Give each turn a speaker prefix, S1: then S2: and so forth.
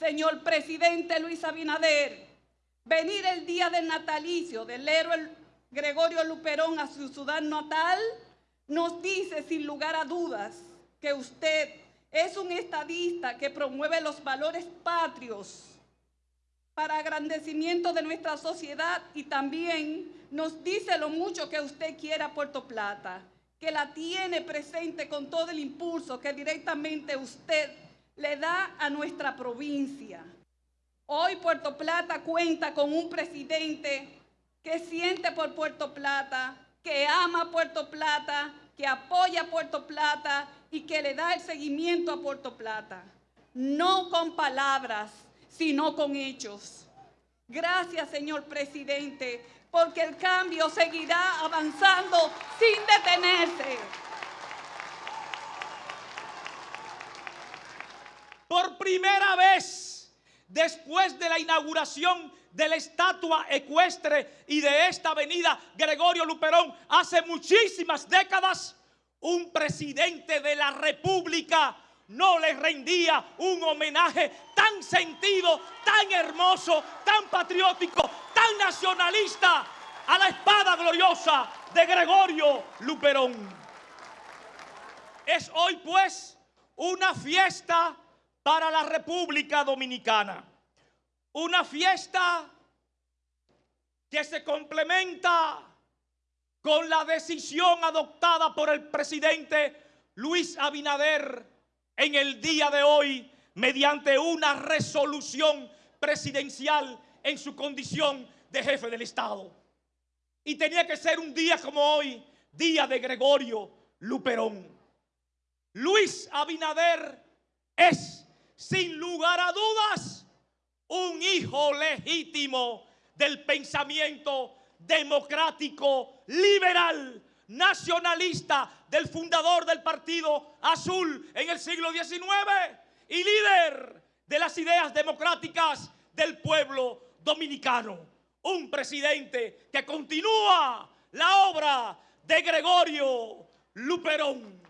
S1: señor presidente Luis Abinader, venir el día del natalicio del héroe Gregorio Luperón a su ciudad natal nos dice sin lugar a dudas que usted es un estadista que promueve los valores patrios para agrandecimiento de nuestra sociedad y también nos dice lo mucho que usted quiere a Puerto Plata, que la tiene presente con todo el impulso que directamente usted le da a nuestra provincia. Hoy Puerto Plata cuenta con un presidente que siente por Puerto Plata, que ama Puerto Plata, que apoya Puerto Plata y que le da el seguimiento a Puerto Plata. No con palabras, sino con hechos. Gracias, señor presidente, porque el cambio seguirá avanzando sin detenerse.
S2: Por primera vez, después de la inauguración de la estatua ecuestre y de esta avenida Gregorio Luperón, hace muchísimas décadas, un presidente de la República no le rendía un homenaje tan sentido, tan hermoso, tan patriótico, tan nacionalista a la espada gloriosa de Gregorio Luperón. Es hoy pues una fiesta para la República Dominicana. Una fiesta que se complementa con la decisión adoptada por el presidente Luis Abinader en el día de hoy mediante una resolución presidencial en su condición de jefe del Estado. Y tenía que ser un día como hoy, día de Gregorio Luperón. Luis Abinader es, sin lugar a dudas, un hijo legítimo del pensamiento democrático, liberal, nacionalista del fundador del Partido Azul en el siglo XIX y líder de las ideas democráticas del pueblo dominicano. Un presidente que continúa la obra de Gregorio Luperón.